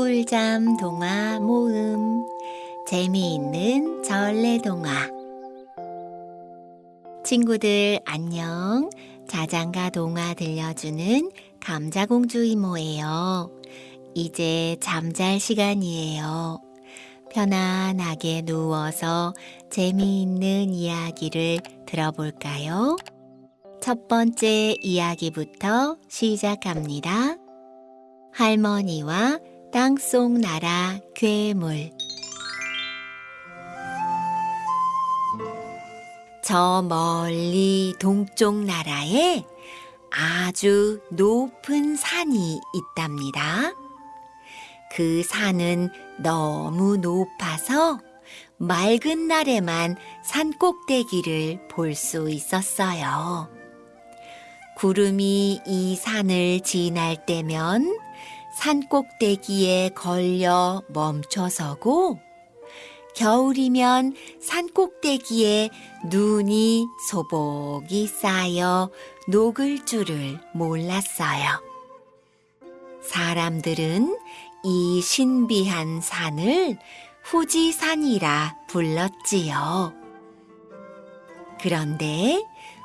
꿀잠 동화 모음. 재미있는 전래 동화. 친구들 안녕. 자장가 동화 들려주는 감자공주 이모예요. 이제 잠잘 시간이에요. 편안하게 누워서 재미있는 이야기를 들어볼까요? 첫 번째 이야기부터 시작합니다. 할머니와 땅속 나라 괴물 저 멀리 동쪽 나라에 아주 높은 산이 있답니다. 그 산은 너무 높아서 맑은 날에만 산 꼭대기를 볼 수 있었어요. 구름이 이 산을 지날 때면 산 꼭대기에 걸려 멈춰서고 겨울이면 산 꼭대기에 눈이 소복이 쌓여 녹을 줄을 몰랐어요. 사람들은 이 신비한 산을 후지산이라 불렀지요. 그런데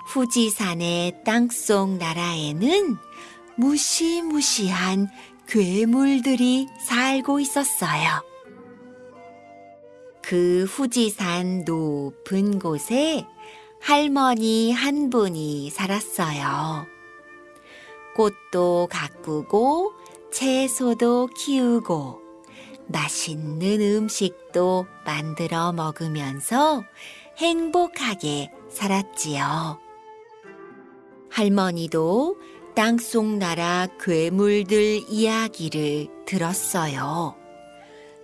후지산의 땅속 나라에는 무시무시한 괴물들이 살고 있었어요. 그 후지산 높은 곳에 할머니 한 분이 살았어요. 꽃도 가꾸고 채소도 키우고 맛있는 음식도 만들어 먹으면서 행복하게 살았지요. 할머니도 땅속 나라 괴물들 이야기를 들었어요.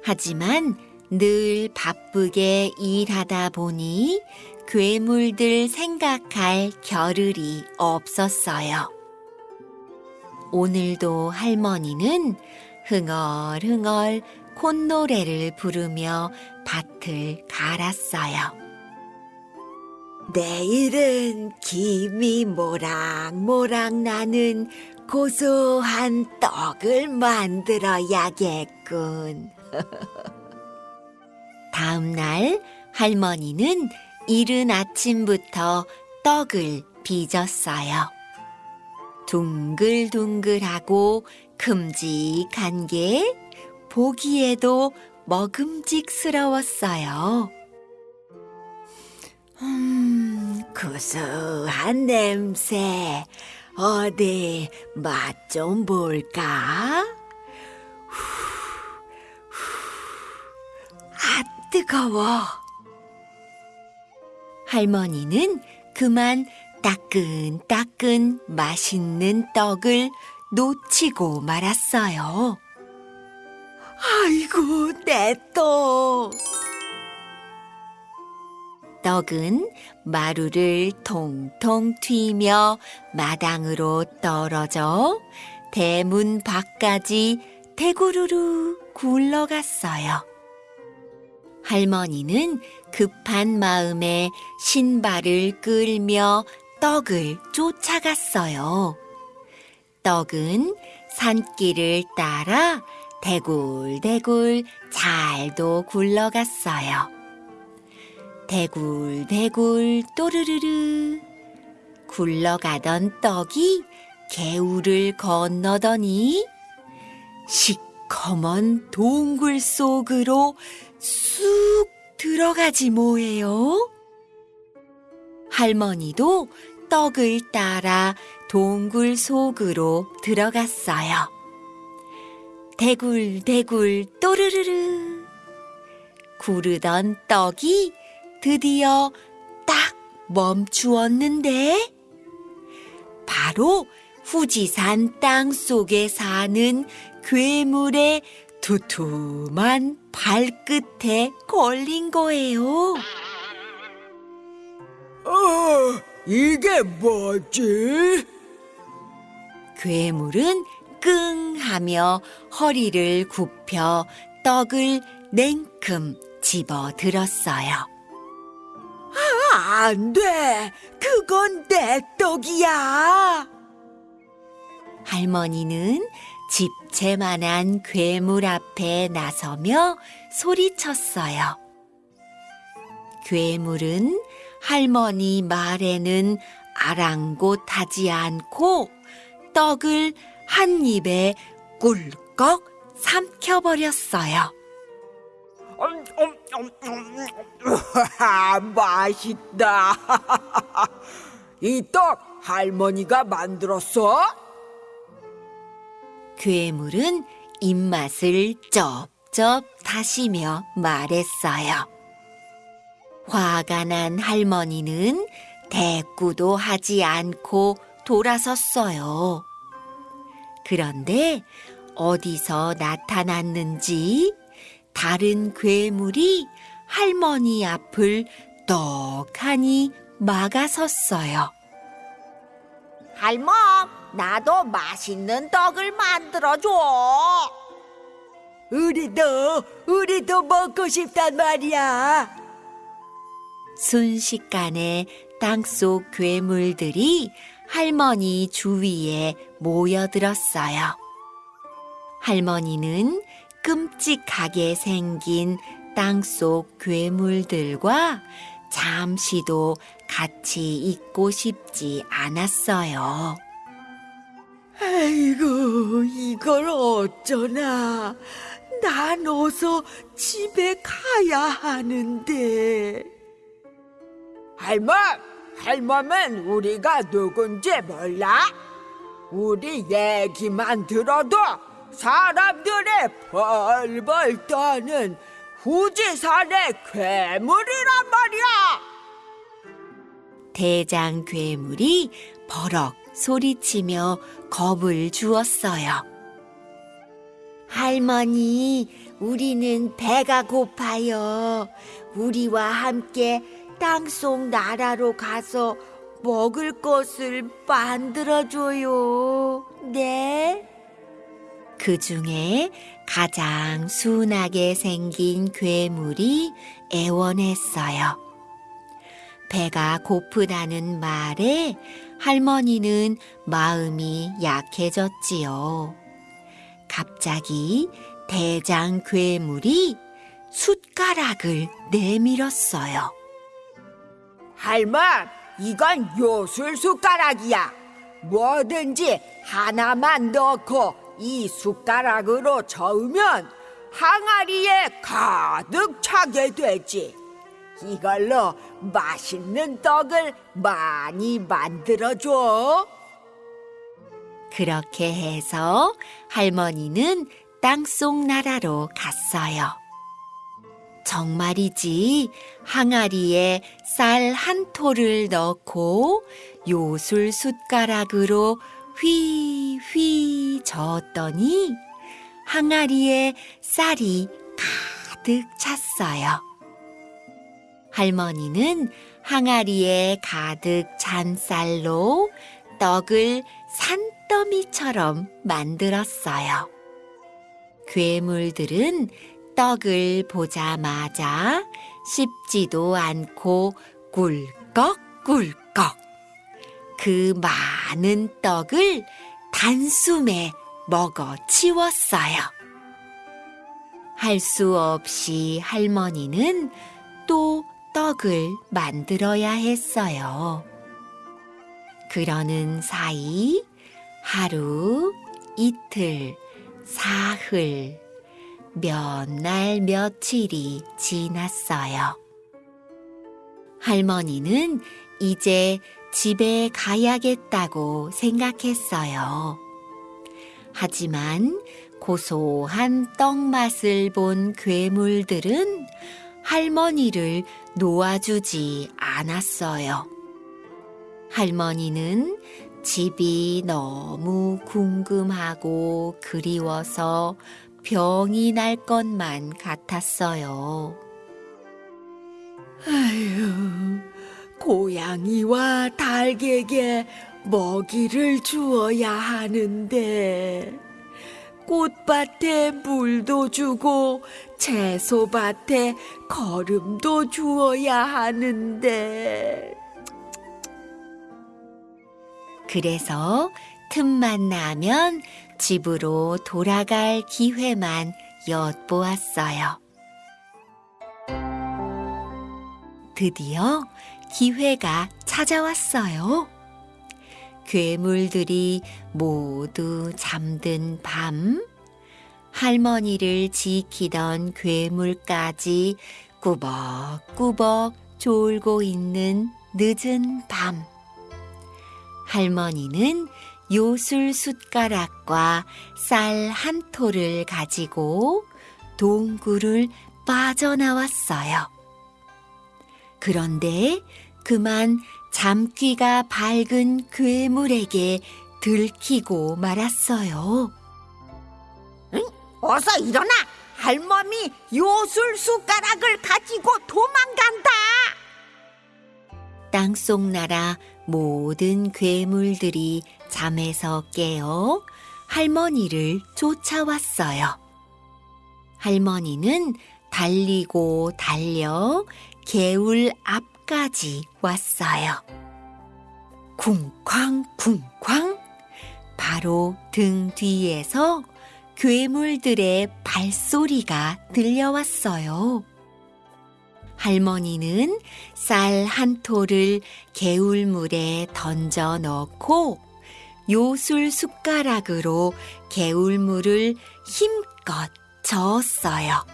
하지만 늘 바쁘게 일하다 보니 괴물들 생각할 겨를이 없었어요. 오늘도 할머니는 흥얼흥얼 콧노래를 부르며 밭을 갈았어요. 내일은 김이 모락모락 나는 고소한 떡을 만들어야겠군. 다음 날 할머니는 이른 아침부터 떡을 빚었어요. 둥글둥글하고 큼직한 게 보기에도 먹음직스러웠어요. 음, 구수한 냄새. 어디 맛 좀 볼까? 후, 후, 아, 뜨거워. 할머니는 그만 따끈따끈 맛있는 떡을 놓치고 말았어요. 아이고, 내 떡! 떡은 마루를 통통 튀며 마당으로 떨어져 대문 밖까지 대구르르 굴러갔어요. 할머니는 급한 마음에 신발을 끌며 떡을 쫓아갔어요. 떡은 산길을 따라 대굴대굴 잘도 굴러갔어요. 대굴대굴 또르르르 굴러가던 떡이 개울을 건너더니 시커먼 동굴 속으로 쑥 들어가지 뭐예요? 할머니도 떡을 따라 동굴 속으로 들어갔어요. 대굴대굴 또르르르 구르던 떡이 드디어 딱 멈추었는데 바로 후지산 땅 속에 사는 괴물의 두툼한 발끝에 걸린 거예요. 어, 이게 뭐지? 괴물은 끙 하며 허리를 굽혀 떡을 냉큼 집어 들었어요. 안 돼! 그건 내 떡이야! 할머니는 집채만한 괴물 앞에 나서며 소리쳤어요. 괴물은 할머니 말에는 아랑곳하지 않고 떡을 한 입에 꿀꺽 삼켜버렸어요. 음, 음, 음, 음, 우와, 맛있다. 이 떡 할머니가 만들었어? 괴물은 입맛을 쩝쩝 다시며 말했어요. 화가 난 할머니는 대꾸도 하지 않고 돌아섰어요. 그런데 어디서 나타났는지 다른 괴물이 할머니 앞을 떡하니 막아섰어요. 할멈, 나도 맛있는 떡을 만들어줘. 우리도, 우리도 먹고 싶단 말이야. 순식간에 땅속 괴물들이 할머니 주위에 모여들었어요. 할머니는 끔찍하게 생긴 땅속 괴물들과 잠시도 같이 있고 싶지 않았어요. 아이고, 이걸 어쩌나. 난 어서 집에 가야 하는데. 할멈, 할멈은 우리가 누군지 몰라? 우리 얘기만 들어도 사람들의 벌벌 떠는 후지산의 괴물이란 말이야. 대장 괴물이 버럭 소리치며 겁을 주었어요. 할머니, 우리는 배가 고파요. 우리와 함께 땅속 나라로 가서 먹을 것을 만들어줘요. 네? 그 중에 가장 순하게 생긴 괴물이 애원했어요. 배가 고프다는 말에 할머니는 마음이 약해졌지요. 갑자기 대장 괴물이 숟가락을 내밀었어요. 할멈, 이건 요술 숟가락이야. 뭐든지 하나만 넣고 이 숟가락으로 저으면 항아리에 가득 차게 되지. 이걸로 맛있는 떡을 많이 만들어줘. 그렇게 해서 할머니는 땅속 나라로 갔어요. 정말이지 항아리에 쌀한 톨을 넣고 요술 숟가락으로 휘휘 저었더니 항아리에 쌀이 가득 찼어요. 할머니는 항아리에 가득 찬 쌀로 떡을 산더미처럼 만들었어요. 괴물들은 떡을 보자마자 씹지도 않고 꿀꺽꿀꺽 그 많은 떡을 단숨에 먹어 치웠어요. 할 수 없이 할머니는 또 떡을 만들어야 했어요. 그러는 사이 하루, 이틀, 사흘, 몇 날 며칠이 지났어요. 할머니는 이제 집에 가야겠다고 생각했어요. 하지만 고소한 떡 맛을 본 괴물들은 할머니를 놓아주지 않았어요. 할머니는 집이 너무 궁금하고 그리워서 병이 날 것만 같았어요. 아휴, 고양이와 닭에게 먹이를 주어야 하는데 꽃밭에 물도 주고 채소밭에 거름도 주어야 하는데 그래서 틈만 나면 집으로 돌아갈 기회만 엿보았어요. 드디어 기회가 찾아왔어요. 괴물들이 모두 잠든 밤, 할머니를 지키던 괴물까지 꾸벅꾸벅 졸고 있는 늦은 밤. 할머니는 요술 숟가락과 쌀한 톨을 가지고 동굴을 빠져나왔어요. 그런데 그만 잠귀가 밝은 괴물에게 들키고 말았어요. 어서 일어나! 할멈이 요술 숟가락을 가지고 도망간다! 땅속 나라 모든 괴물들이 잠에서 깨어 할머니를 쫓아왔어요. 할머니는 달리고 달려 개울 앞 까지 왔어요. 쿵쾅쿵쾅 바로 등 뒤에서 괴물들의 발소리가 들려왔어요. 할머니는 쌀 한 톨을 개울물에 던져 넣고 요술 숟가락으로 개울물을 힘껏 저었어요.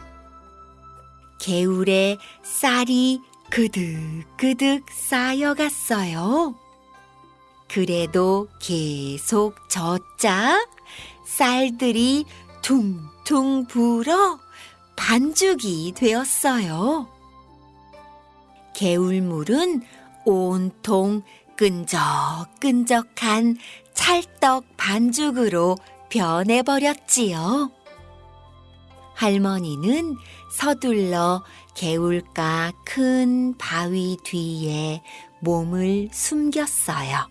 개울에 쌀이 그득그득 쌓여갔어요. 그래도 계속 젓자 쌀들이 퉁퉁 불어 반죽이 되었어요. 개울물은 온통 끈적끈적한 찰떡 반죽으로 변해버렸지요. 할머니는 서둘러 개울가 큰 바위 뒤에 몸을 숨겼어요.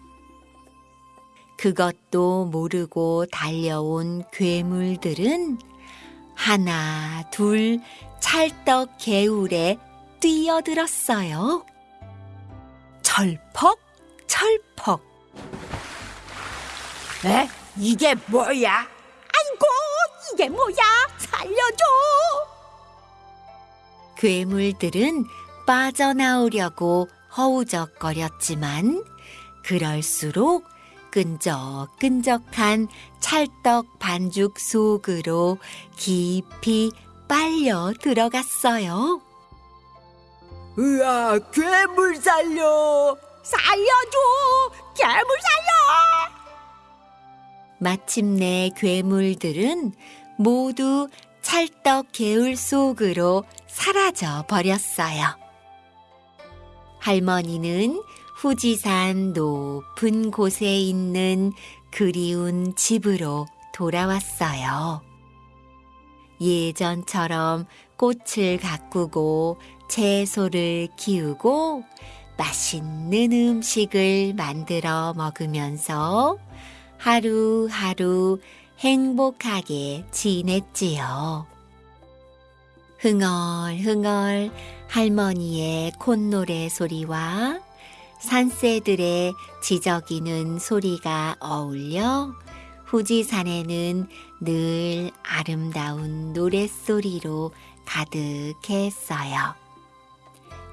그것도 모르고 달려온 괴물들은 하나, 둘 찰떡 개울에 뛰어들었어요. 철퍽, 철퍽. 에? 이게 뭐야? 아이고, 이게 뭐야? 살려줘! 괴물들은 빠져나오려고 허우적거렸지만 그럴수록 끈적끈적한 찰떡 반죽 속으로 깊이 빨려 들어갔어요. 으아, 괴물 살려! 살려줘! 괴물 살려! 마침내 괴물들은 모두 찰떡 개울 속으로 사라져 버렸어요. 할머니는 후지산 높은 곳에 있는 그리운 집으로 돌아왔어요. 예전처럼 꽃을 가꾸고 채소를 키우고 맛있는 음식을 만들어 먹으면서 하루하루 행복하게 지냈지요. 흥얼흥얼 할머니의 콧노래 소리와 산새들의 지저귀는 소리가 어울려 후지산에는 늘 아름다운 노랫소리로 가득했어요.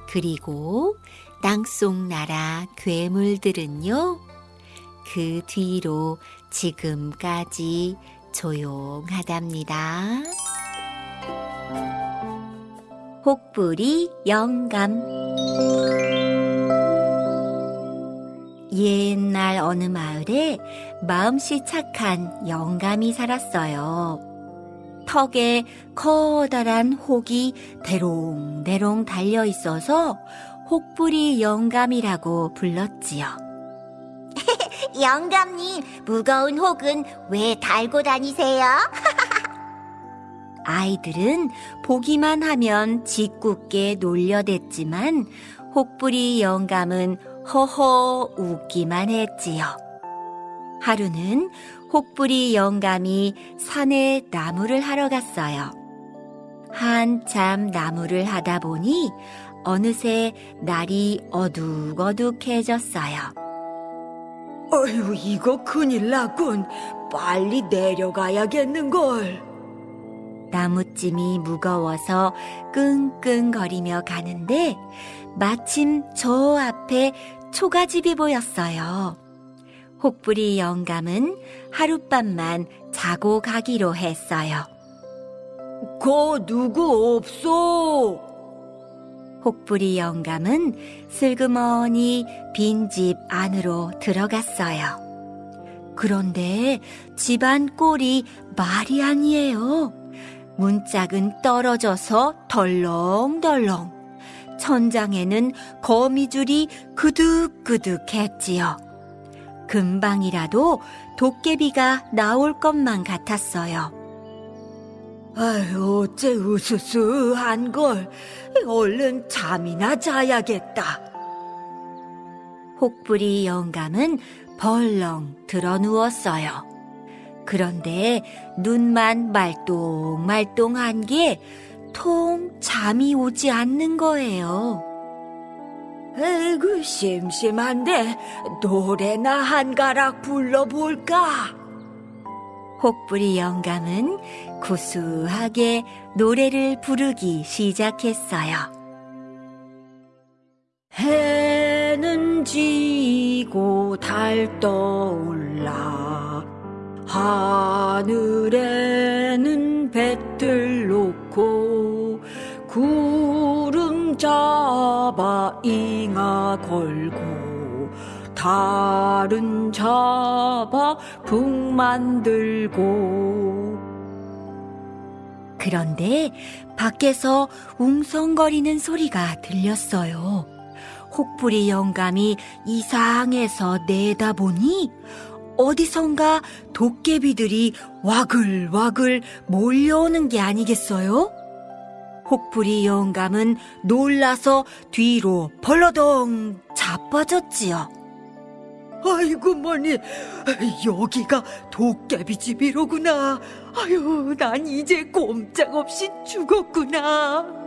그리고 땅속 나라 괴물들은요, 그 뒤로 지금까지 조용하답니다. 혹부리 영감 옛날 어느 마을에 마음씨 착한 영감이 살았어요. 턱에 커다란 혹이 대롱대롱 달려 있어서 혹부리 영감이라고 불렀지요. 영감님, 무거운 혹은 왜 달고 다니세요? 아이들은 보기만 하면 짓궂게 놀려댔지만 혹부리 영감은 허허 웃기만 했지요. 하루는 혹부리 영감이 산에 나무를 하러 갔어요. 한참 나무를 하다 보니 어느새 날이 어둑어둑해졌어요. 어휴, 이거 큰일 났군. 빨리 내려가야겠는걸. 나무찜이 무거워서 끙끙거리며 가는데 마침 저 앞에 초가집이 보였어요. 혹부리 영감은 하룻밤만 자고 가기로 했어요. 거 누구 없소? 혹부리 영감은 슬그머니 빈 집 안으로 들어갔어요. 그런데 집안 꼴이 말이 아니에요. 문짝은 떨어져서 덜렁덜렁. 천장에는 거미줄이 그득그득했지요. 금방이라도 도깨비가 나올 것만 같았어요. 아유, 어째 으스스한 걸. 얼른 잠이나 자야겠다. 혹부리 영감은 벌렁 들어 누웠어요. 그런데 눈만 말똥말똥한 게 통 잠이 오지 않는 거예요. 에이구, 심심한데 노래나 한 가락 불러볼까? 혹부리 영감은 구수하게 노래를 부르기 시작했어요. 해는 지고 달 떠올라 하늘에는 배틀 놓고 구름 잡아 잉아 걸고 달은 잡아 북 만들고 그런데 밖에서 웅성거리는 소리가 들렸어요. 혹부리 영감이 이상해서 내다보니 어디선가 도깨비들이 와글와글 몰려오는 게 아니겠어요? 혹부리 영감은 놀라서 뒤로 벌러덩 자빠졌지요. 아이고 머니 여기가 도깨비 집이로구나 아유 난 이제 꼼짝없이 죽었구나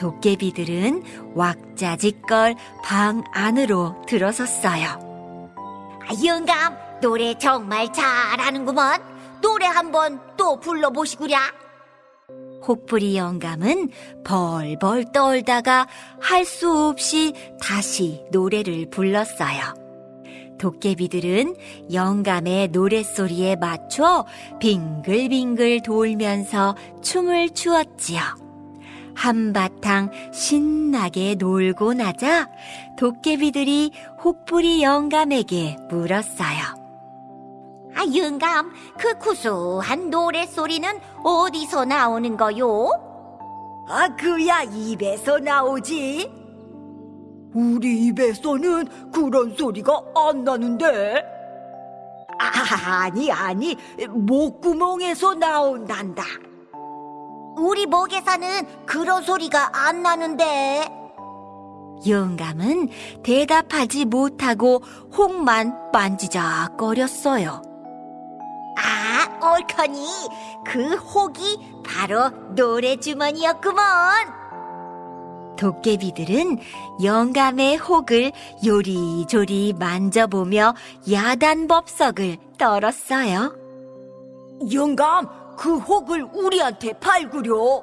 도깨비들은 왁자지껄 방 안으로 들어섰어요. 아, 영감, 노래 정말 잘하는구먼. 노래 한번 또 불러보시구랴. 혹부리 영감은 벌벌 떨다가 할 수 없이 다시 노래를 불렀어요. 도깨비들은 영감의 노랫소리에 맞춰 빙글빙글 돌면서 춤을 추었지요. 한바탕 신나게 놀고 나자 도깨비들이 혹부리 영감에게 물었어요. 아, 영감, 그 구수한 노래소리는 어디서 나오는 거요? 아 그야 입에서 나오지 우리 입에서는 그런 소리가 안 나는데 아, 아니 아니 목구멍에서 나온단다 우리 목에서는 그런 소리가 안 나는데. 영감은 대답하지 못하고 혹만 만지작거렸어요. 아, 옳거니 그 혹이 바로 노래주머니였구먼. 도깨비들은 영감의 혹을 요리조리 만져보며 야단법석을 떨었어요. 영감 그 혹을 우리한테 팔구려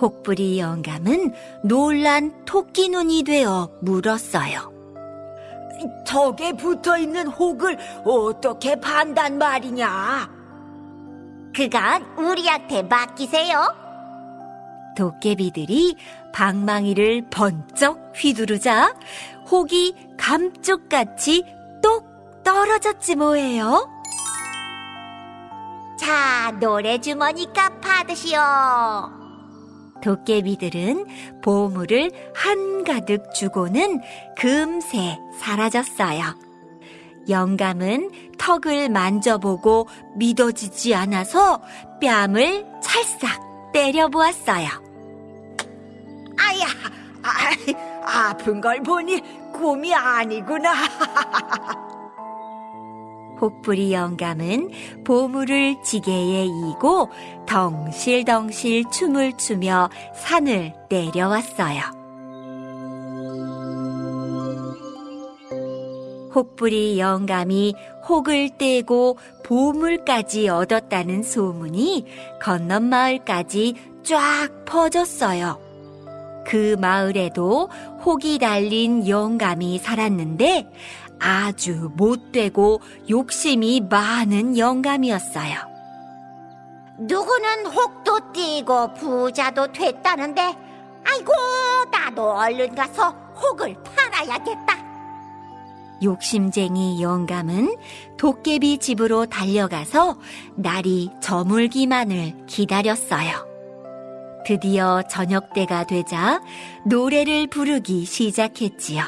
혹부리 영감은 놀란 토끼 눈이 되어 물었어요. 적에 붙어 있는 혹을 어떻게 판단 말이냐 그건 우리한테 맡기세요. 도깨비들이 방망이를 번쩍 휘두르자 혹이 감쪽같이 똑 떨어졌지 뭐예요. 자, 노래주머니값 받으시오. 도깨비들은 보물을 한가득 주고는 금세 사라졌어요. 영감은 턱을 만져보고 믿어지지 않아서 뺨을 찰싹 때려보았어요. 아야 아, 아픈 걸 보니 꿈이 아니구나 혹부리 영감은 보물을 지게에 이고 덩실덩실 춤을 추며 산을 내려왔어요. 혹부리 영감이 혹을 떼고 보물까지 얻었다는 소문이 건넌 마을까지 쫙 퍼졌어요. 그 마을에도 혹이 달린 영감이 살았는데 아주 못되고 욕심이 많은 영감이었어요. 누구는 혹도 띄고 부자도 됐다는데 아이고 나도 얼른 가서 혹을 팔아야겠다. 욕심쟁이 영감은 도깨비 집으로 달려가서 날이 저물기만을 기다렸어요. 드디어 저녁 때가 되자 노래를 부르기 시작했지요.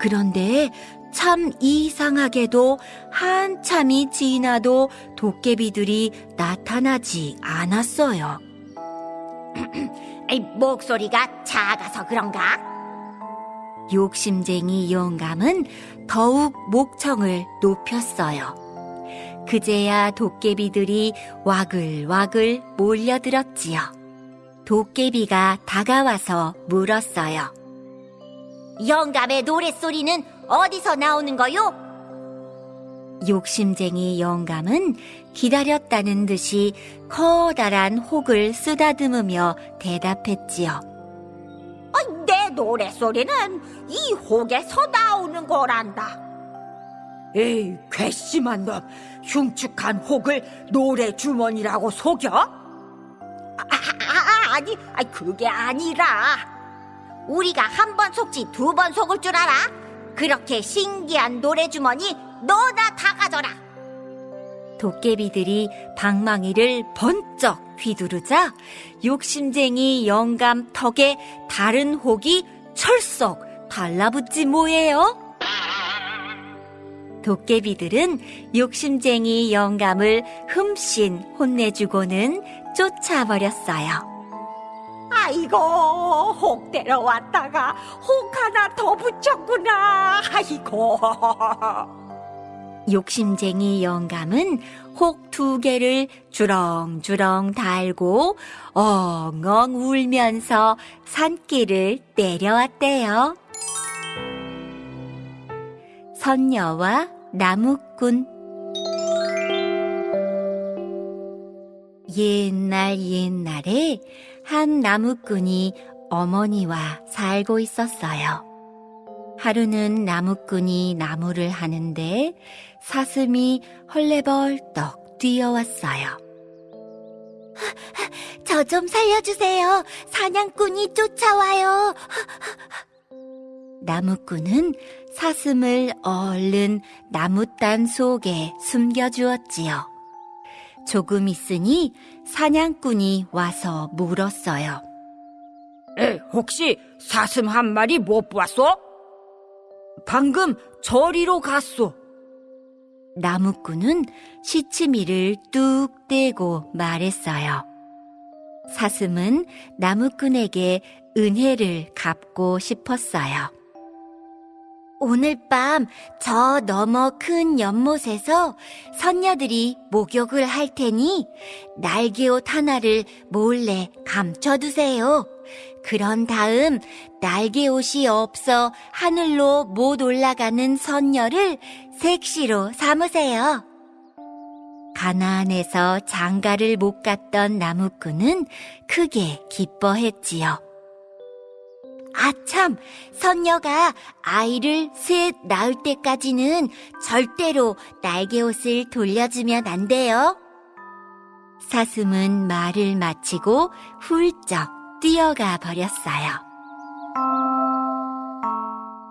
그런데 참 이상하게도 한참이 지나도 도깨비들이 나타나지 않았어요. 이 목소리가 작아서 그런가? 욕심쟁이 영감은 더욱 목청을 높였어요. 그제야 도깨비들이 와글와글 몰려들었지요. 도깨비가 다가와서 물었어요. 영감의 노랫소리는 어디서 나오는 거요? 욕심쟁이 영감은 기다렸다는 듯이 커다란 혹을 쓰다듬으며 대답했지요. 아, 내 노랫소리는 이 혹에서 나오는 거란다. 에이, 괘씸한 놈. 흉측한 혹을 노래 주머니라고 속여? 아, 아, 아니, 아, 그게 아니라 우리가 한 번 속지 두 번 속을 줄 알아? 그렇게 신기한 노래 주머니 너나 다 가져라. 도깨비들이 방망이를 번쩍 휘두르자 욕심쟁이 영감 턱에 다른 혹이 철썩 달라붙지 뭐예요? 도깨비들은 욕심쟁이 영감을 흠씬 혼내주고는 쫓아버렸어요. 아이고, 혹 데려왔다가 혹 하나 더 붙였구나. 아이고. 욕심쟁이 영감은 혹 두 개를 주렁주렁 달고 엉엉 울면서 산길을 내려왔대요. 선녀와 나무꾼 옛날 옛날에 한 나무꾼이 어머니와 살고 있었어요. 하루는 나무꾼이 나무를 하는데 사슴이 헐레벌떡 뛰어왔어요. 저 좀 살려주세요. 사냥꾼이 쫓아와요. 나무꾼은 사슴을 얼른 나무단 속에 숨겨주었지요. 조금 있으니 사냥꾼이 와서 물었어요. 에, 혹시 사슴 한 마리 못 보았어? 방금 저리로 갔소. 나무꾼은 시치미를 뚝 떼고 말했어요. 사슴은 나무꾼에게 은혜를 갚고 싶었어요. 오늘 밤 저 너머 큰 연못에서 선녀들이 목욕을 할 테니 날개옷 하나를 몰래 감춰두세요. 그런 다음 날개옷이 없어 하늘로 못 올라가는 선녀를 색시로 삼으세요. 가나안에서 장가를 못 갔던 나무꾼은 크게 기뻐했지요. 아참, 선녀가 아이를 셋 낳을 때까지는 절대로 날개옷을 돌려주면 안 돼요. 사슴은 말을 마치고 훌쩍 뛰어가 버렸어요.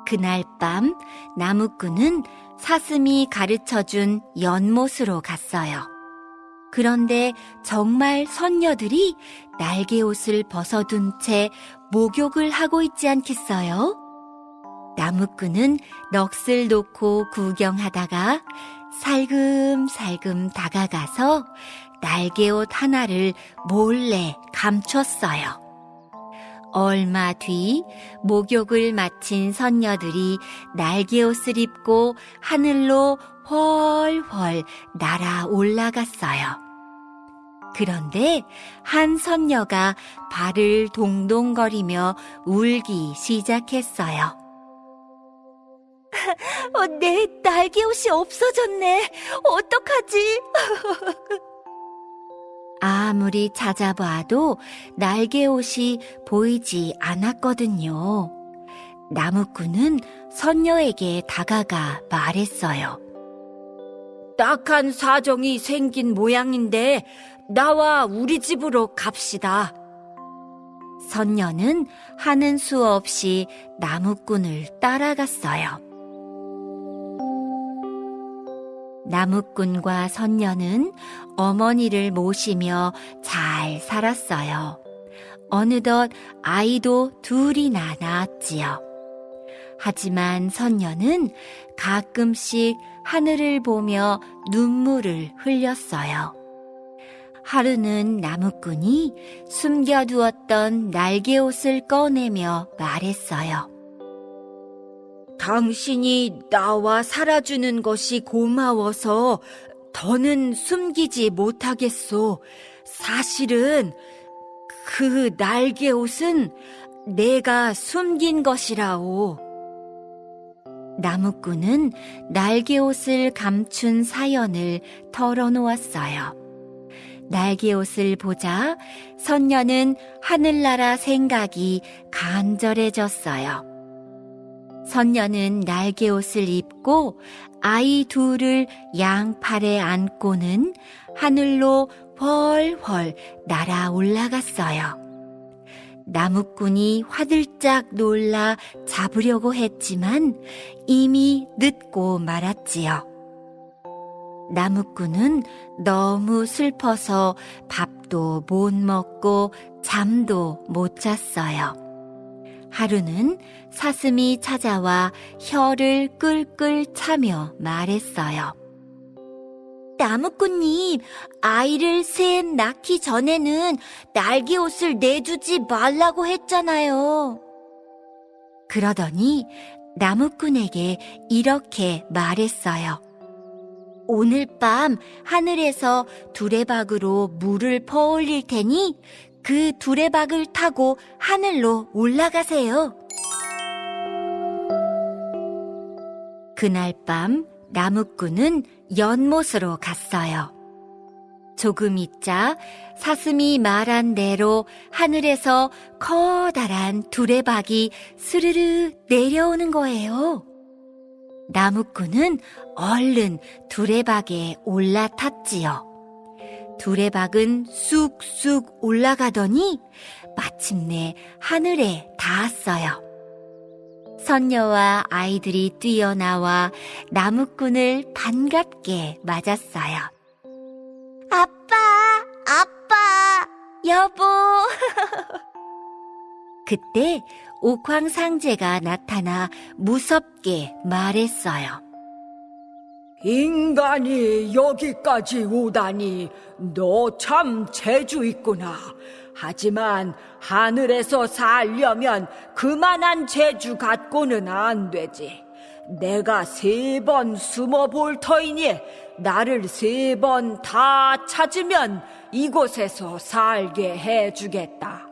그날 밤 나무꾼은 사슴이 가르쳐준 연못으로 갔어요. 그런데 정말 선녀들이 날개옷을 벗어둔 채 목욕을 하고 있지 않겠어요? 나무꾼은 넋을 놓고 구경하다가 살금살금 다가가서 날개옷 하나를 몰래 감췄어요. 얼마 뒤 목욕을 마친 선녀들이 날개옷을 입고 하늘로 훨훨 날아 올라갔어요. 그런데 한 선녀가 발을 동동거리며 울기 시작했어요. 어, 내 날개 옷이 없어졌네. 어떡하지? 아무리 찾아봐도 날개 옷이 보이지 않았거든요. 나무꾼은 선녀에게 다가가 말했어요. 딱한 사정이 생긴 모양인데 나와 우리 집으로 갑시다. 선녀는 하는 수 없이 나무꾼을 따라갔어요. 나무꾼과 선녀는 어머니를 모시며 잘 살았어요. 어느덧 아이도 둘이나 낳았지요. 하지만 선녀는 가끔씩 하늘을 보며 눈물을 흘렸어요. 하루는 나무꾼이 숨겨두었던 날개옷을 꺼내며 말했어요. 당신이 나와 살아주는 것이 고마워서 더는 숨기지 못하겠소. 사실은 그 날개 옷은 내가 숨긴 것이라오. 나무꾼은 날개옷을 감춘 사연을 털어놓았어요. 날개옷을 보자 선녀는 하늘나라 생각이 간절해졌어요. 선녀는 날개옷을 입고 아이 둘을 양팔에 안고는 하늘로 훨훨 날아 올라갔어요. 나무꾼이 화들짝 놀라 잡으려고 했지만 이미 늦고 말았지요. 나무꾼은 너무 슬퍼서 밥도 못 먹고 잠도 못 잤어요. 하루는 사슴이 찾아와 혀를 끌끌 차며 말했어요. 나무꾼님, 아이를 셋 낳기 전에는 날개 옷을 내주지 말라고 했잖아요. 그러더니 나무꾼에게 이렇게 말했어요. 오늘 밤 하늘에서 두레박으로 물을 퍼올릴 테니 그 두레박을 타고 하늘로 올라가세요. 그날 밤 나무꾼은 연못으로 갔어요. 조금 있자 사슴이 말한 대로 하늘에서 커다란 두레박이 스르르 내려오는 거예요. 나무꾼은 얼른 두레박에 올라탔지요. 두레박은 쑥쑥 올라가더니 마침내 하늘에 닿았어요. 선녀와 아이들이 뛰어나와 나무꾼을 반갑게 맞았어요. 아빠, 아빠, 여보. 그때 옥황상제가 나타나 무섭게 말했어요. 인간이 여기까지 오다니 너 참 재주 있구나. 하지만 하늘에서 살려면 그만한 재주 갖고는 안 되지. 내가 세 번 숨어 볼 터이니 나를 세 번 다 찾으면 이곳에서 살게 해주겠다.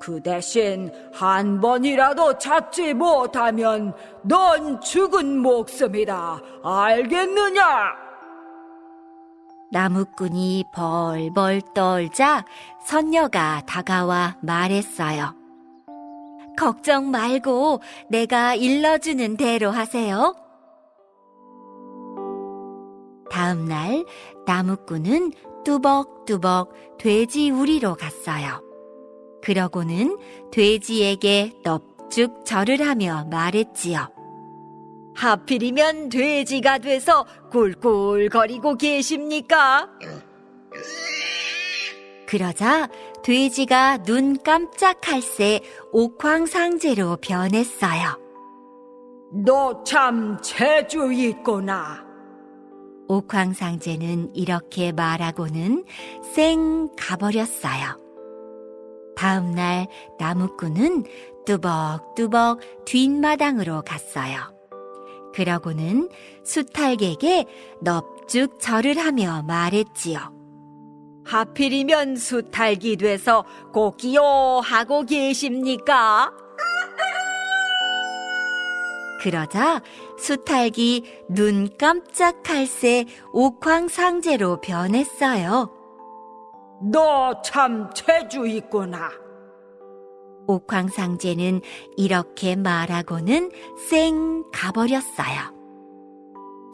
그 대신 한 번이라도 찾지 못하면 넌 죽은 목숨이다. 알겠느냐? 나무꾼이 벌벌 떨자 선녀가 다가와 말했어요. 걱정 말고 내가 일러주는 대로 하세요. 다음 날 나무꾼은 뚜벅뚜벅 돼지 우리로 갔어요. 그러고는 돼지에게 넙죽 절을 하며 말했지요. 하필이면 돼지가 돼서 꿀꿀거리고 계십니까? 그러자 돼지가 눈 깜짝할 새 옥황상제로 변했어요. 너 참 재주 있구나. 옥황상제는 이렇게 말하고는 쌩 가버렸어요. 다음 날 나무꾼은 뚜벅뚜벅 뒷마당으로 갔어요. 그러고는 수탈객에 넙죽 절을 하며 말했지요. 하필이면 수탈기 돼서 꼭기요 하고 계십니까? 그러자 수탈기 눈 깜짝할 새 옥황상제로 변했어요. 너 참 재주 있구나. 옥황상제는 이렇게 말하고는 쌩 가버렸어요.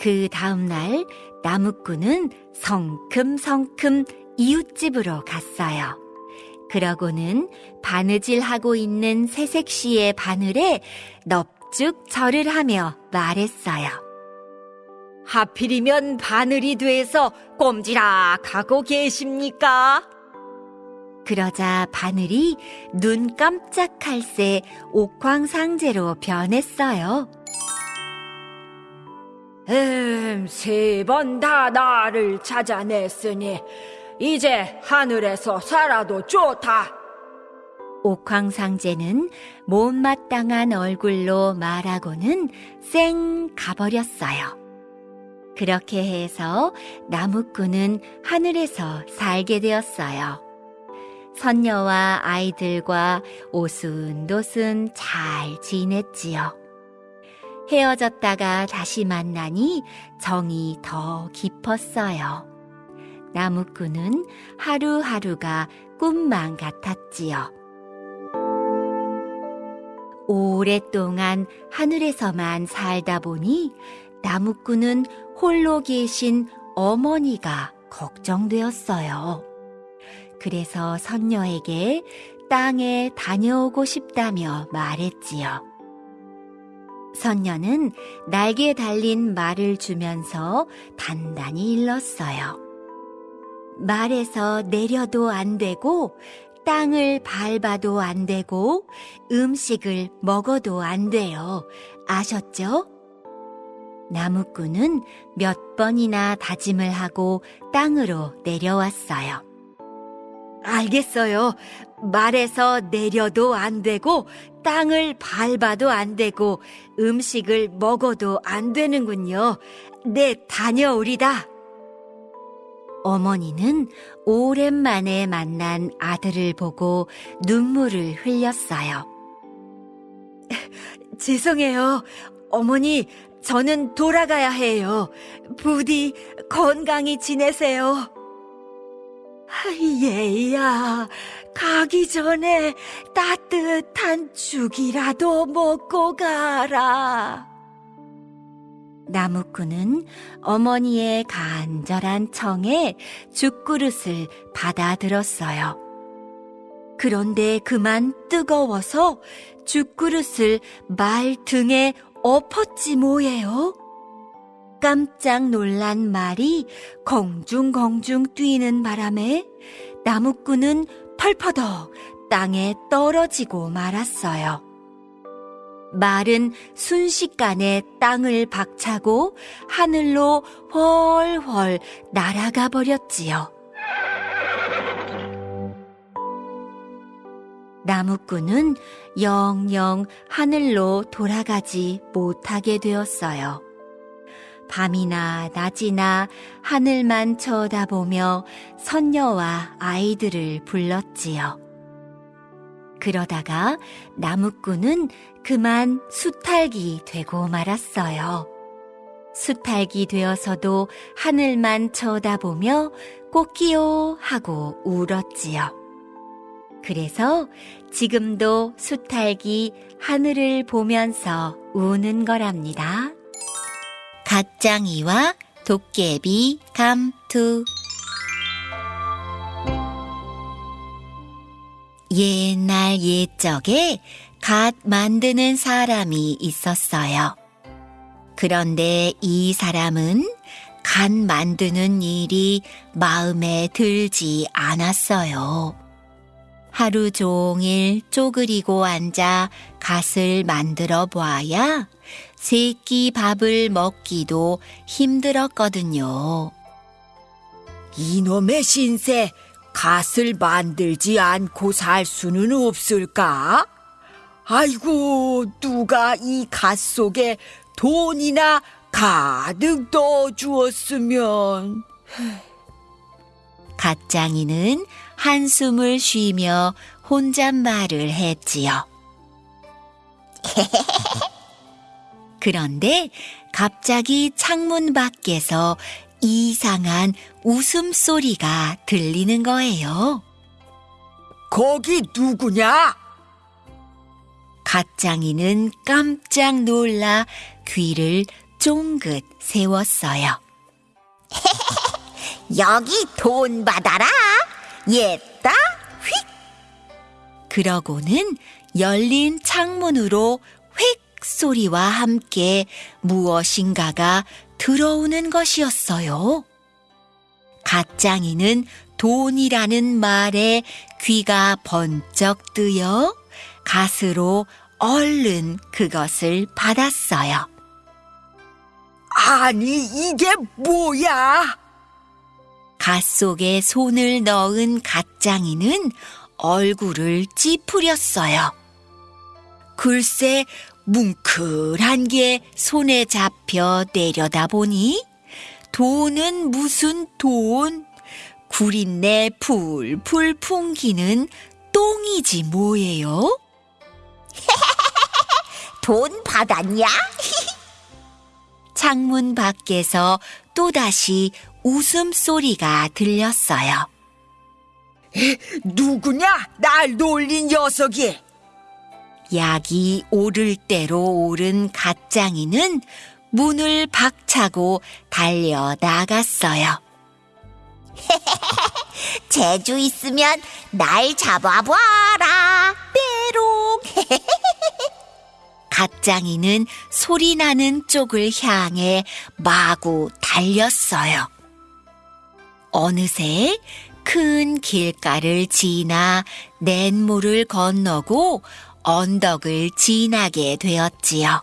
그 다음날 나무꾼은 성큼성큼 이웃집으로 갔어요. 그러고는 바느질하고 있는 새색시의 바늘에 넙죽 절을 하며 말했어요. 하필이면 바늘이 돼서 꼼지락하고 계십니까? 그러자 바늘이 눈 깜짝할 새 옥황상제로 변했어요. 음, 세 번 다 나를 찾아냈으니 이제 하늘에서 살아도 좋다. 옥황상제는 못마땅한 얼굴로 말하고는 쌩 가버렸어요. 그렇게 해서 나무꾼은 하늘에서 살게 되었어요. 선녀와 아이들과 오순도순 잘 지냈지요. 헤어졌다가 다시 만나니 정이 더 깊었어요. 나무꾼은 하루하루가 꿈만 같았지요. 오랫동안 하늘에서만 살다 보니 나무꾼은 홀로 계신 어머니가 걱정되었어요. 그래서 선녀에게 땅에 다녀오고 싶다며 말했지요. 선녀는 날개 달린 말을 주면서 단단히 일렀어요. 말에서 내려도 안 되고 땅을 밟아도 안 되고 음식을 먹어도 안 돼요. 아셨죠? 나무꾼은 몇 번이나 다짐을 하고 땅으로 내려왔어요. 알겠어요. 말에서 내려도 안 되고 땅을 밟아도 안 되고 음식을 먹어도 안 되는군요. 네, 다녀오리다. 어머니는 오랜만에 만난 아들을 보고 눈물을 흘렸어요. 죄송해요. 어머니, 저는 돌아가야 해요. 부디 건강히 지내세요. 얘야, 가기 전에 따뜻한 죽이라도 먹고 가라. 나무꾼은 어머니의 간절한 청에 죽그릇을 받아들었어요. 그런데 그만 뜨거워서 죽그릇을 말 등에 엎었지 뭐예요? 깜짝 놀란 말이 공중공중 뛰는 바람에 나무꾼은 펄퍼덕 땅에 떨어지고 말았어요. 말은 순식간에 땅을 박차고 하늘로 훨훨 날아가 버렸지요. 나무꾼은 영영 하늘로 돌아가지 못하게 되었어요. 밤이나 낮이나 하늘만 쳐다보며 선녀와 아이들을 불렀지요. 그러다가 나무꾼은 그만 수탈기 되고 말았어요. 수탈기 되어서도 하늘만 쳐다보며 꽃기요 하고 울었지요. 그래서 지금도 수탈기 하늘을 보면서 우는 거랍니다. 갓장이와 도깨비 감투 옛날 옛적에 갓 만드는 사람이 있었어요. 그런데 이 사람은 갓 만드는 일이 마음에 들지 않았어요. 하루 종일 쪼그리고 앉아 갓을 만들어 보아야 세끼 밥을 먹기도 힘들었거든요. 이놈의 신세, 갓을 만들지 않고 살 수는 없을까? 아이고, 누가 이 갓 속에 돈이나 가득 넣어 주었으면. 갓장이는 한숨을 쉬며 혼잣말을 했지요. 그런데 갑자기 창문 밖에서 이상한 웃음소리가 들리는 거예요. 거기 누구냐? 갓장이는 깜짝 놀라 귀를 쫑긋 세웠어요. 여기 돈 받아라. 옛다 휙. 그러고는 열린 창문으로 휙 소리와 함께 무엇인가가 들어오는 것이었어요. 갓장이는 돈이라는 말에 귀가 번쩍 뜨여 갓으로 얼른 그것을 받았어요. 아니, 이게 뭐야? 갓 속에 손을 넣은 갓장이는 얼굴을 찌푸렸어요. 글쎄, 뭉클한 게 손에 잡혀 내려다 보니 돈은 무슨 돈? 구린내 풀풀 풍기는 똥이지 뭐예요? 돈 받았냐? 창문 밖에서 또다시 웃음소리가 들렸어요. 누구냐? 날 놀린 녀석이. 약이 오를 대로 오른 갓장이는 문을 박차고 달려 나갔어요. 재주 있으면 날 잡아봐라. 빼롱. 갓장이는 소리 나는 쪽을 향해 마구 달렸어요. 어느새 큰 길가를 지나 냇물을 건너고 언덕을 지나게 되었지요.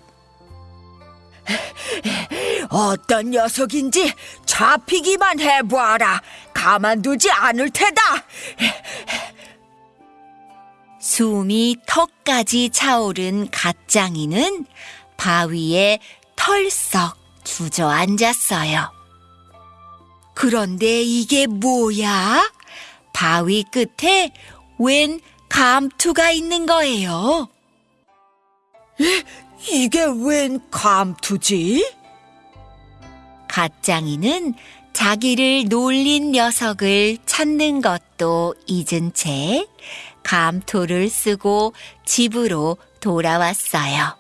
어떤 녀석인지 잡히기만 해봐라. 가만두지 않을 테다. 숨이 턱까지 차오른 갓장이는 바위에 털썩 주저앉았어요. 그런데 이게 뭐야? 바위 끝에 웬 감투가 있는 거예요. 이게 웬 감투지? 갓장이는 자기를 놀린 녀석을 찾는 것도 잊은 채 감토를 쓰고 집으로 돌아왔어요.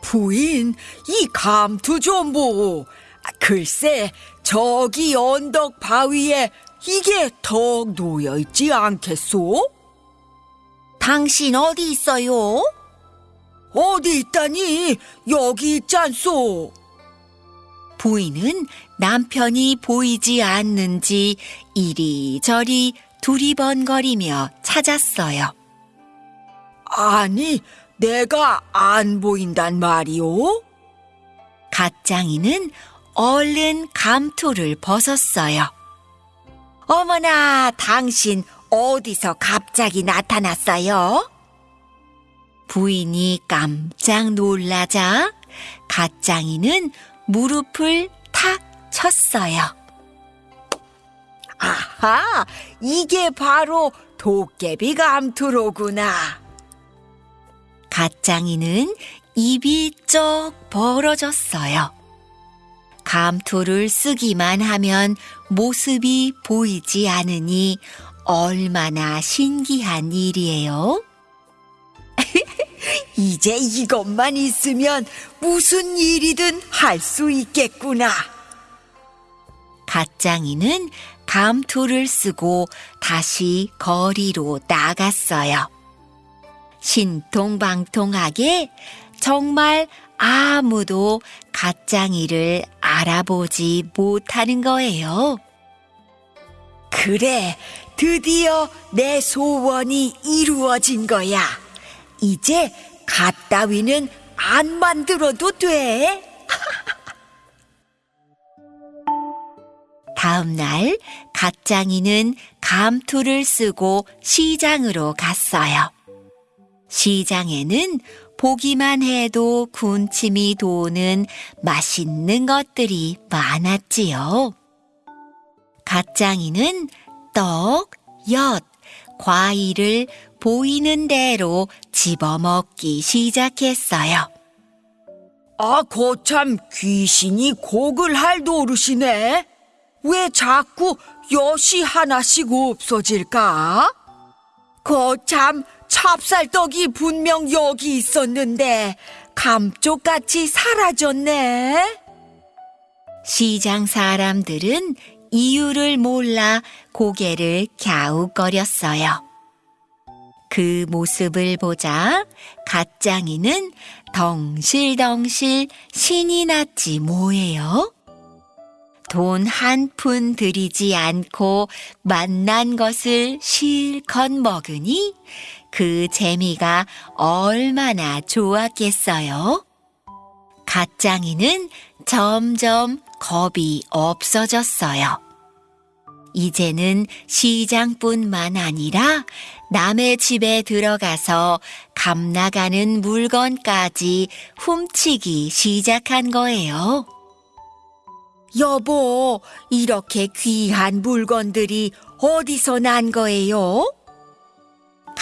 부인, 이 감투 좀 보. 아, 글쎄, 저기 언덕 바위에 이게 턱 놓여 있지 않겠소? 당신 어디 있어요? 어디 있다니? 여기 있잖소. 부인은 남편이 보이지 않는지 이리저리 두리번거리며 찾았어요. 아니, 내가 안 보인단 말이오? 갓장이는 얼른 감토를 벗었어요. 어머나, 당신 어디서 갑자기 나타났어요? 부인이 깜짝 놀라자 갓장이는 무릎을 탁 쳤어요. 아하, 이게 바로 도깨비 감투로구나. 갓장이는 입이 쩍 벌어졌어요. 감투를 쓰기만 하면 모습이 보이지 않으니 얼마나 신기한 일이에요. 이제 이것만 있으면 무슨 일이든 할 수 있겠구나. 갓장이는 감투를 쓰고 다시 거리로 나갔어요. 신통방통하게 정말 아무도 갓장이를 알아보지 못하는 거예요. 그래, 드디어 내 소원이 이루어진 거야. 이제 갓 따위는 안 만들어도 돼. 다음 날 갓장이는 감투를 쓰고 시장으로 갔어요. 시장에는 보기만 해도 군침이 도는 맛있는 것들이 많았지요. 갓장이는 떡, 엿, 과일을 보이는 대로 집어먹기 시작했어요. 아, 거참 귀신이 곡을 할 노릇이네. 왜 자꾸 엿이 하나씩 없어질까? 거참 찹쌀떡이 분명 여기 있었는데 감쪽같이 사라졌네. 시장 사람들은 이유를 몰라 고개를 갸웃거렸어요. 그 모습을 보자 갓장이는 덩실덩실 신이 났지 뭐예요? 돈 한 푼 들이지 않고 만난 것을 실컷 먹으니 그 재미가 얼마나 좋았겠어요? 갓장이는 점점 겁이 없어졌어요. 이제는 시장뿐만 아니라 남의 집에 들어가서 감 나가는 물건까지 훔치기 시작한 거예요. 여보, 이렇게 귀한 물건들이 어디서 난 거예요?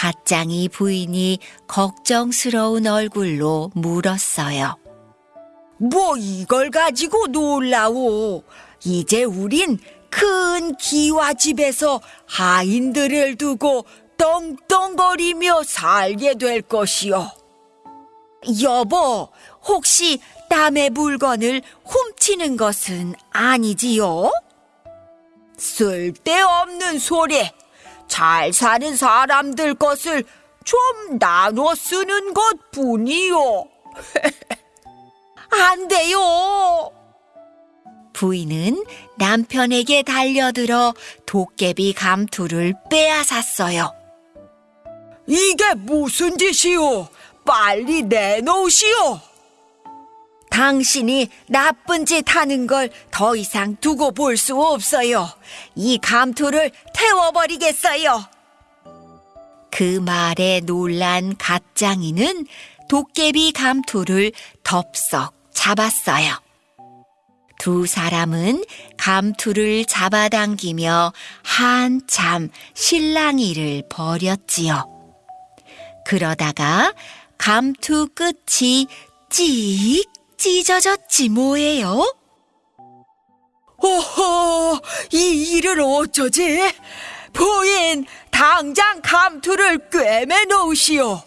갓장이 부인이 걱정스러운 얼굴로 물었어요. 뭐 이걸 가지고 놀라오. 이제 우린 큰 기와집에서 하인들을 두고 떵떵거리며 살게 될 것이요. 여보, 혹시 남의 물건을 훔치는 것은 아니지요? 쓸데없는 소리. 잘 사는 사람들 것을 좀 나눠 쓰는 것 뿐이요. 안 돼요. 부인은 남편에게 달려들어 도깨비 감투를 빼앗았어요. 이게 무슨 짓이오? 빨리 내놓으시오. 당신이 나쁜 짓 하는 걸 더 이상 두고 볼 수 없어요. 이 감투를 태워버리겠어요. 그 말에 놀란 갓장이는 도깨비 감투를 덥석 잡았어요. 두 사람은 감투를 잡아당기며 한참 실랑이를 벌였지요. 그러다가 감투 끝이 찍 찢어졌지 뭐예요? 오호, 이 일을 어쩌지? 부인, 당장 감투를 꿰매 놓으시오.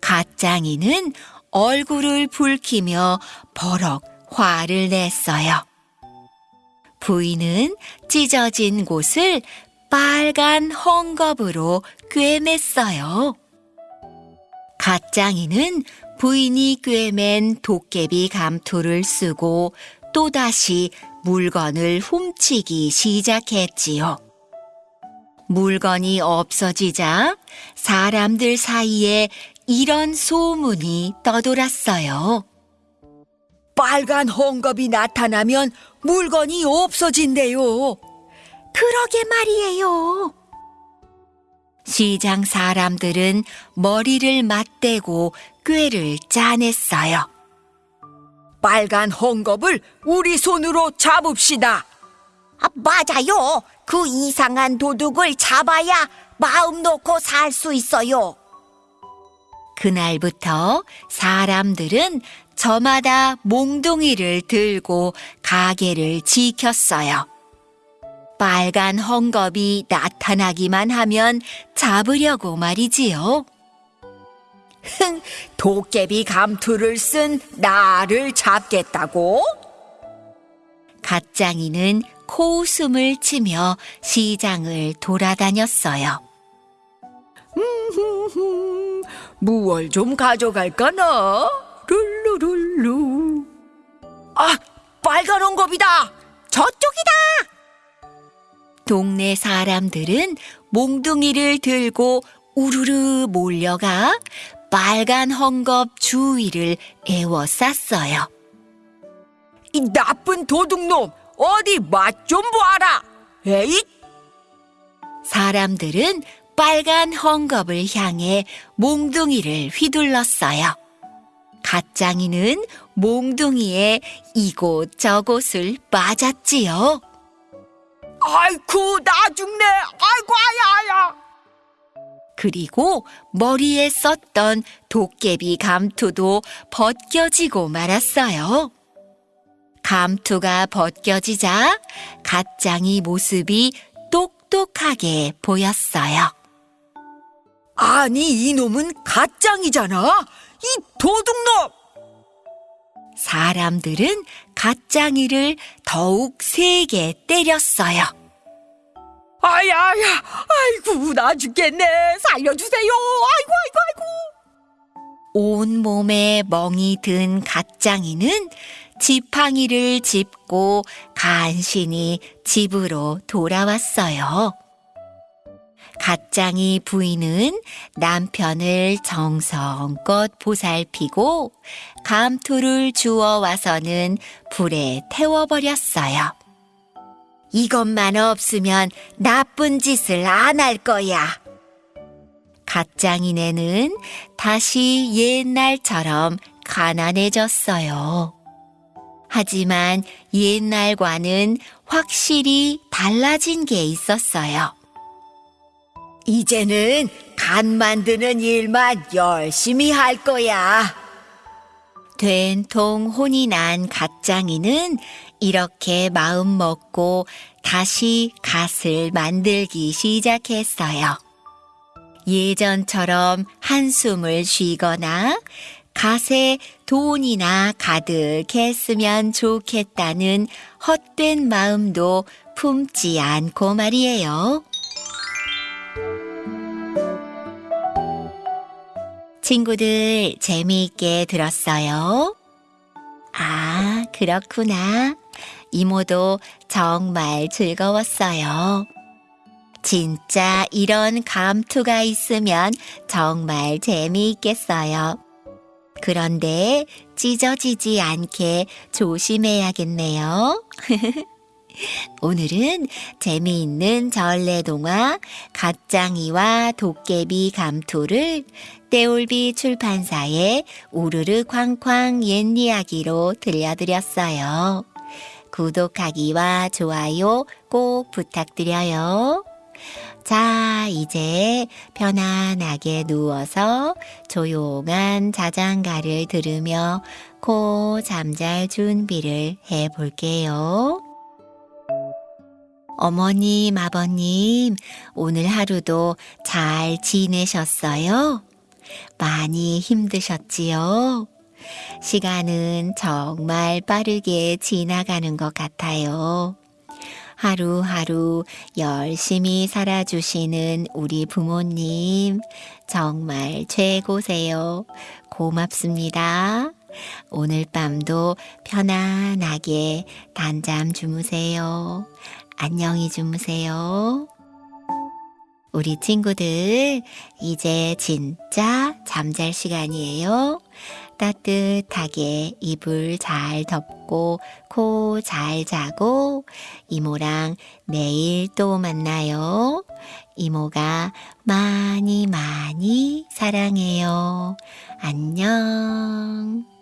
갓장이는 얼굴을 붉히며 버럭 화를 냈어요. 부인은 찢어진 곳을 빨간 헝겊으로 꿰맸어요. 갓장이는 부인이 꿰맨 도깨비 감투를 쓰고 또다시 물건을 훔치기 시작했지요. 물건이 없어지자 사람들 사이에 이런 소문이 떠돌았어요. 빨간 헝겊이 나타나면 물건이 없어진대요. 그러게 말이에요. 시장 사람들은 머리를 맞대고 꾀를 짜냈어요. 빨간 헝겊을 우리 손으로 잡읍시다. 아, 맞아요. 그 이상한 도둑을 잡아야 마음 놓고 살 수 있어요. 그날부터 사람들은 저마다 몽둥이를 들고 가게를 지켰어요. 빨간 헝겊이 나타나기만 하면 잡으려고 말이지요. 흥, 도깨비 감투를 쓴 나를 잡겠다고? 갓장이는 코웃음을 치며 시장을 돌아다녔어요. 음, 무얼 좀 가져갈까나? 룰루룰루. 아, 빨간 헝겊이다. 저쪽이다. 동네 사람들은 몽둥이를 들고 우르르 몰려가 빨간 헝겊 주위를 에워쌌어요. 이 나쁜 도둑놈, 어디 맛좀 보아라. 에잇! 사람들은 빨간 헝겊을 향해 몽둥이를 휘둘렀어요. 갓장이는 몽둥이에 이곳저곳을 그리고 머리에 썼던 도깨비 감투도 벗겨지고 말았어요. 감투가 벗겨지자 갓장이 모습이 똑똑하게 보였어요. 아니, 이놈은 가짱이잖아. 이 도둑놈! 사람들은 갓장이를 더욱 세게 때렸어요. 아야야, 아이고, 나 죽겠네. 살려주세요. 아이고, 아이고, 아이고. 온 몸에 멍이 든 갓장이는 지팡이를 짚고 간신히 집으로 돌아왔어요. 갓장이 부인은 남편을 정성껏 보살피고 감투를 주워 와서는 불에 태워버렸어요. 이것만 없으면 나쁜 짓을 안 할 거야. 갓장이네는 다시 옛날처럼 가난해졌어요. 하지만 옛날과는 확실히 달라진 게 있었어요. 이제는 간 만드는 일만 열심히 할 거야. 된통 혼이 난 갓장이는 이렇게 마음 먹고 다시 갓을 만들기 시작했어요. 예전처럼 한숨을 쉬거나 갓에 돈이나 가득했으면 좋겠다는 헛된 마음도 품지 않고 말이에요. 친구들 재미있게 들었어요? 아, 그렇구나. 이모도 정말 즐거웠어요. 진짜 이런 감투가 있으면 정말 재미있겠어요. 그런데 찢어지지 않게 조심해야겠네요. 오늘은 재미있는 전래 동화 갓장이와 도깨비 감투를 떼올비 출판사의 우르르 쾅쾅 옛 이야기로 들려드렸어요. 구독하기와 좋아요 꼭 부탁드려요. 자, 이제 편안하게 누워서 조용한 자장가를 들으며 코 잠잘 준비를 해 볼게요. 어머님, 아버님, 오늘 하루도 잘 지내셨어요? 많이 힘드셨지요? 시간은 정말 빠르게 지나가는 것 같아요. 하루하루 열심히 살아주시는 우리 부모님, 정말 최고세요. 고맙습니다. 오늘 밤도 편안하게 단잠 주무세요. 안녕히 주무세요. 우리 친구들, 이제 진짜 잠잘 시간이에요. 따뜻하게 이불 잘 덮고 코 잘 자고 이모랑 내일 또 만나요. 이모가 많이 많이 사랑해요. 안녕.